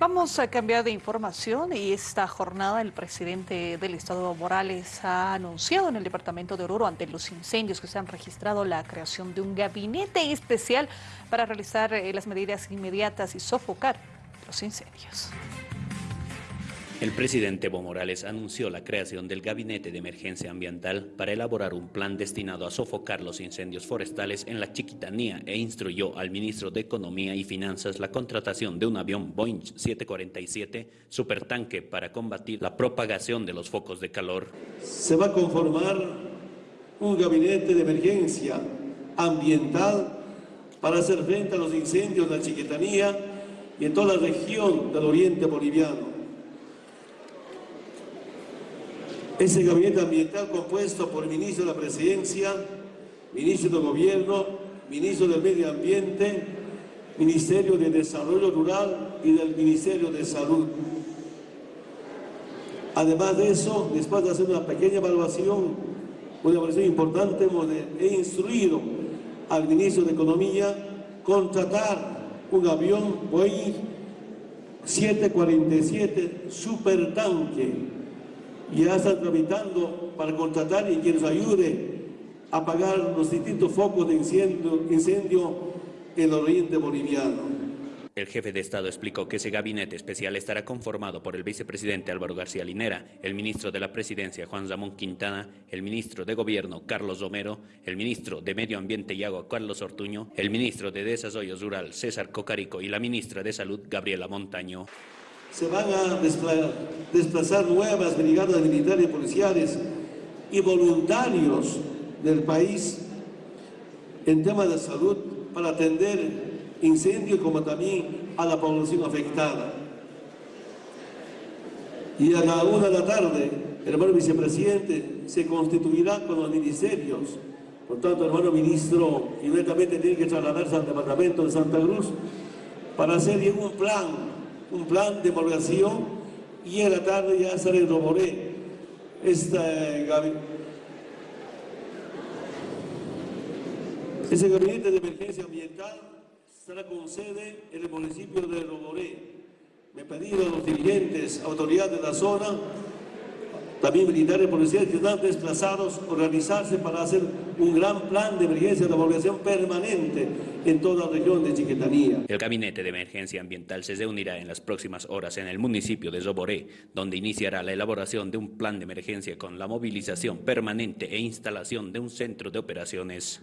Vamos a cambiar de información y esta jornada el presidente del Estado Morales ha anunciado en el departamento de Oruro ante los incendios que se han registrado la creación de un gabinete especial para realizar eh, las medidas inmediatas y sofocar los incendios. El presidente Evo Morales anunció la creación del Gabinete de Emergencia Ambiental para elaborar un plan destinado a sofocar los incendios forestales en la Chiquitanía e instruyó al ministro de Economía y Finanzas la contratación de un avión Boeing 747 supertanque para combatir la propagación de los focos de calor. Se va a conformar un gabinete de emergencia ambiental para hacer frente a los incendios en la Chiquitanía y en toda la región del oriente boliviano. Ese gabinete ambiental compuesto por el ministro de la Presidencia, ministro del Gobierno, ministro del Medio Ambiente, Ministerio de Desarrollo Rural y del Ministerio de Salud. Además de eso, después de hacer una pequeña evaluación, una evaluación importante, he instruido al ministro de Economía contratar un avión Boeing 747 supertanque ya están tramitando para contratar y quien nos ayude a apagar los distintos focos de incendio, incendio en el oriente boliviano. El jefe de Estado explicó que ese gabinete especial estará conformado por el vicepresidente Álvaro García Linera, el ministro de la Presidencia Juan Ramón Quintana, el ministro de Gobierno Carlos Romero, el ministro de Medio Ambiente y Agua Carlos Ortuño, el ministro de Desarrollo Rural César Cocarico y la ministra de Salud Gabriela Montaño se van a desplazar nuevas brigadas militares y policiales y voluntarios del país en temas de salud para atender incendios como también a la población afectada. Y a la una de la tarde, hermano vicepresidente se constituirá con los ministerios. Por tanto, hermano ministro inmediatamente tiene que trasladarse al departamento de Santa Cruz para hacer un plan un plan de población y en la tarde ya se redoboré esta Ese gabinete de emergencia ambiental estará con sede en el municipio de Roboré. Me he pedido a los dirigentes, autoridades de la zona, también militares policiales que están desplazados, organizarse para hacer un gran plan de emergencia de población permanente en toda la región de Chiquetanía. El Gabinete de Emergencia Ambiental se reunirá en las próximas horas en el municipio de Zoboré, donde iniciará la elaboración de un plan de emergencia con la movilización permanente e instalación de un centro de operaciones